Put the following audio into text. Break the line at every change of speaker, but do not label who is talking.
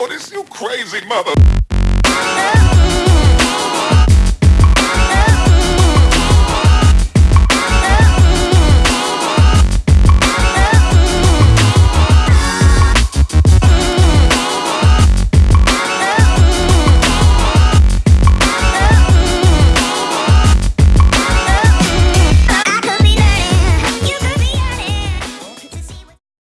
Oh, this you crazy mother.